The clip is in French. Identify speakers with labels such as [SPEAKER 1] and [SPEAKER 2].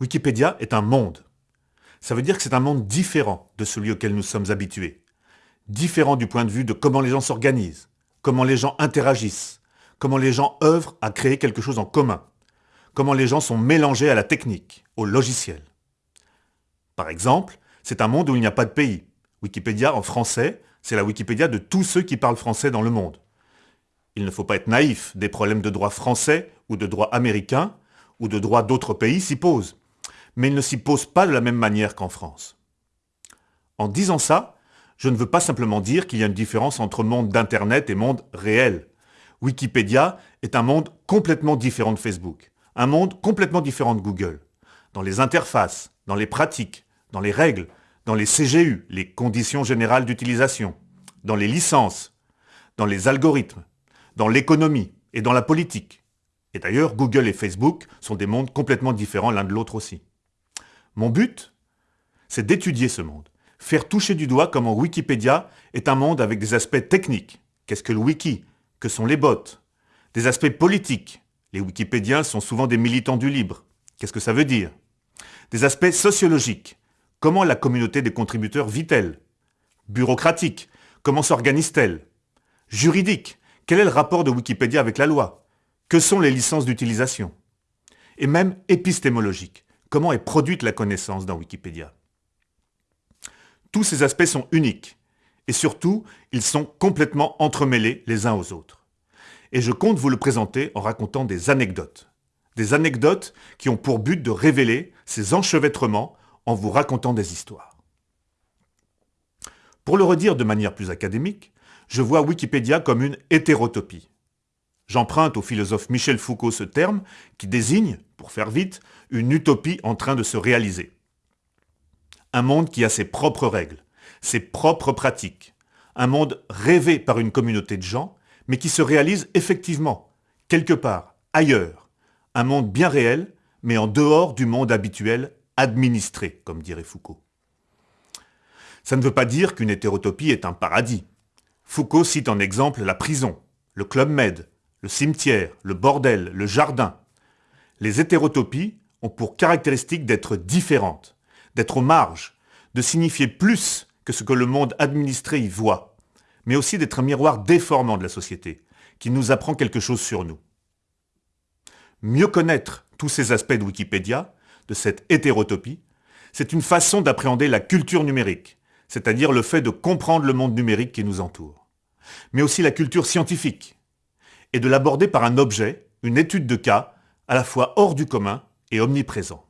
[SPEAKER 1] Wikipédia est un monde. Ça veut dire que c'est un monde différent de celui auquel nous sommes habitués. Différent du point de vue de comment les gens s'organisent, comment les gens interagissent, comment les gens œuvrent à créer quelque chose en commun, comment les gens sont mélangés à la technique, au logiciel. Par exemple, c'est un monde où il n'y a pas de pays. Wikipédia en français, c'est la Wikipédia de tous ceux qui parlent français dans le monde. Il ne faut pas être naïf, des problèmes de droit français ou de droit américain ou de droit d'autres pays s'y posent mais il ne s'y pose pas de la même manière qu'en France. En disant ça, je ne veux pas simplement dire qu'il y a une différence entre monde d'Internet et monde réel. Wikipédia est un monde complètement différent de Facebook, un monde complètement différent de Google. Dans les interfaces, dans les pratiques, dans les règles, dans les CGU, les conditions générales d'utilisation, dans les licences, dans les algorithmes, dans l'économie et dans la politique. Et d'ailleurs, Google et Facebook sont des mondes complètement différents l'un de l'autre aussi. Mon but, c'est d'étudier ce monde, faire toucher du doigt comment Wikipédia est un monde avec des aspects techniques. Qu'est-ce que le wiki? Que sont les bots? Des aspects politiques. Les wikipédiens sont souvent des militants du libre. Qu'est-ce que ça veut dire? Des aspects sociologiques. Comment la communauté des contributeurs vit-elle? Bureaucratique. Comment s'organise-t-elle? Juridique. Quel est le rapport de Wikipédia avec la loi? Que sont les licences d'utilisation? Et même épistémologique comment est produite la connaissance dans Wikipédia? Tous ces aspects sont uniques, et surtout, ils sont complètement entremêlés les uns aux autres. Et je compte vous le présenter en racontant des anecdotes. Des anecdotes qui ont pour but de révéler ces enchevêtrements en vous racontant des histoires. Pour le redire de manière plus académique, je vois Wikipédia comme une hétérotopie. J'emprunte au philosophe Michel Foucault ce terme qui désigne, pour faire vite, une utopie en train de se réaliser. Un monde qui a ses propres règles, ses propres pratiques. Un monde rêvé par une communauté de gens, mais qui se réalise effectivement, quelque part, ailleurs. Un monde bien réel, mais en dehors du monde habituel, administré, comme dirait Foucault. Ça ne veut pas dire qu'une hétérotopie est un paradis. Foucault cite en exemple la prison, le club med, le cimetière, le bordel, le jardin. Les hétérotopies ont pour caractéristique d'être différentes, d'être aux marges, de signifier plus que ce que le monde administré y voit, mais aussi d'être un miroir déformant de la société, qui nous apprend quelque chose sur nous. Mieux connaître tous ces aspects de Wikipédia, de cette hétérotopie, c'est une façon d'appréhender la culture numérique, c'est-à-dire le fait de comprendre le monde numérique qui nous entoure, mais aussi la culture scientifique, et de l'aborder par un objet, une étude de cas, à la fois hors du commun et omniprésent.